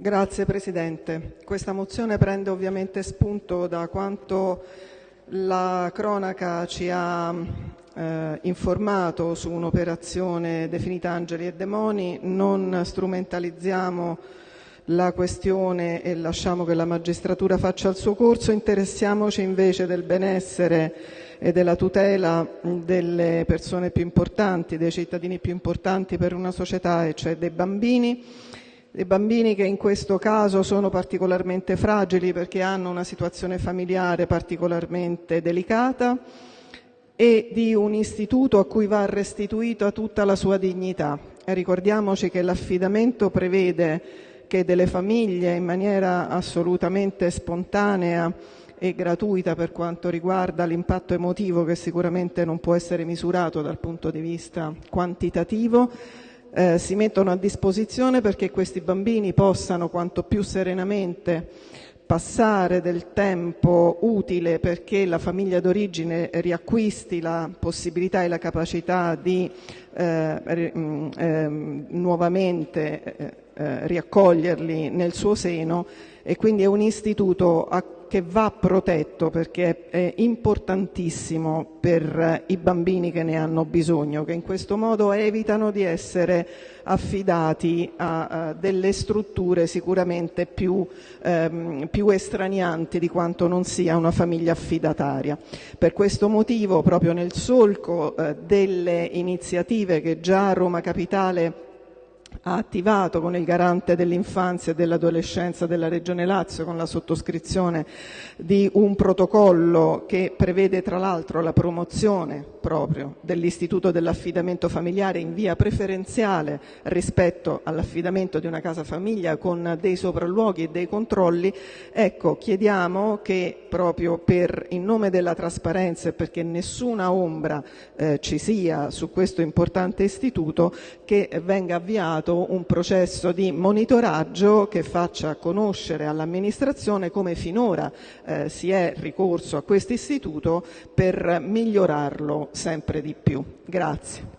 Grazie Presidente. Questa mozione prende ovviamente spunto da quanto la cronaca ci ha eh, informato su un'operazione definita Angeli e Demoni. Non strumentalizziamo la questione e lasciamo che la magistratura faccia il suo corso, interessiamoci invece del benessere e della tutela delle persone più importanti, dei cittadini più importanti per una società, e cioè dei bambini. Dei bambini che in questo caso sono particolarmente fragili perché hanno una situazione familiare particolarmente delicata e di un istituto a cui va restituita tutta la sua dignità. Ricordiamoci che l'affidamento prevede che delle famiglie in maniera assolutamente spontanea e gratuita per quanto riguarda l'impatto emotivo che sicuramente non può essere misurato dal punto di vista quantitativo, eh, si mettono a disposizione perché questi bambini possano quanto più serenamente passare del tempo utile perché la famiglia d'origine riacquisti la possibilità e la capacità di eh, eh, nuovamente eh, eh, riaccoglierli nel suo seno e quindi è un istituto a, che va protetto perché è importantissimo per i bambini che ne hanno bisogno, che in questo modo evitano di essere affidati a, a delle strutture sicuramente più, ehm, più estranianti di quanto non sia una famiglia affidataria. Per questo motivo, proprio nel solco eh, delle iniziative che già a Roma Capitale ha attivato con il garante dell'infanzia e dell'adolescenza della Regione Lazio con la sottoscrizione di un protocollo che prevede tra l'altro la promozione proprio dell'istituto dell'affidamento familiare in via preferenziale rispetto all'affidamento di una casa famiglia con dei sopralluoghi e dei controlli, ecco chiediamo che proprio per in nome della trasparenza e perché nessuna ombra eh, ci sia su questo importante istituto che venga avviato avviato un processo di monitoraggio che faccia conoscere all'amministrazione come finora eh, si è ricorso a questo istituto per migliorarlo sempre di più. Grazie.